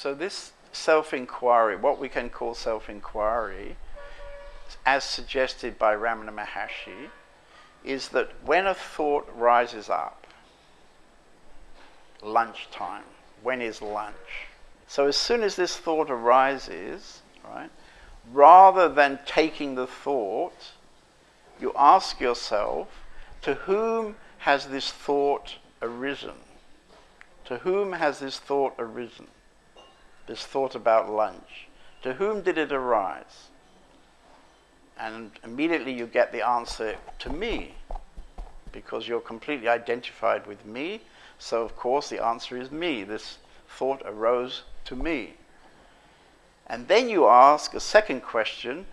So this self-inquiry, what we can call self-inquiry, as suggested by Ramana Maharshi, is that when a thought rises up, lunchtime, when is lunch? So as soon as this thought arises, right, rather than taking the thought, you ask yourself, to whom has this thought arisen? To whom has this thought arisen? This thought about lunch. To whom did it arise? And immediately you get the answer to me, because you're completely identified with me. So, of course, the answer is me. This thought arose to me. And then you ask a second question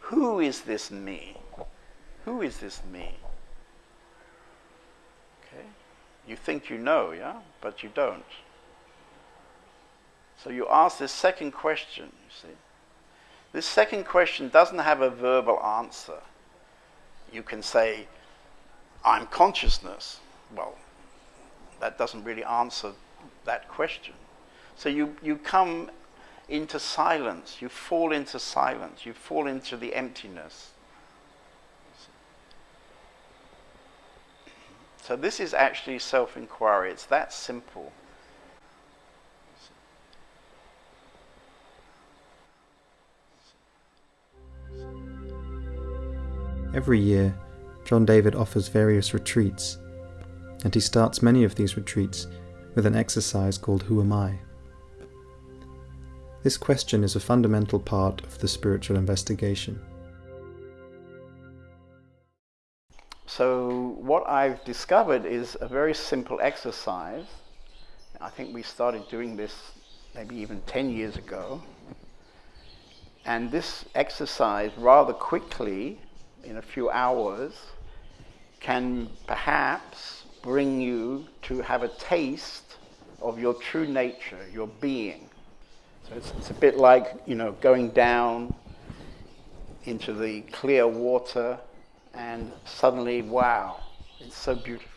who is this me? Who is this me? Okay? You think you know, yeah? But you don't. So you ask this second question, you see. This second question doesn't have a verbal answer. You can say, I'm consciousness. Well, that doesn't really answer that question. So you, you come into silence, you fall into silence, you fall into the emptiness. So this is actually self-inquiry. It's that simple. Every year, John David offers various retreats, and he starts many of these retreats with an exercise called Who Am I? This question is a fundamental part of the spiritual investigation. So what I've discovered is a very simple exercise. I think we started doing this maybe even 10 years ago. And this exercise rather quickly in a few hours can perhaps bring you to have a taste of your true nature, your being. So it's, it's a bit like, you know, going down into the clear water and suddenly, wow, it's so beautiful.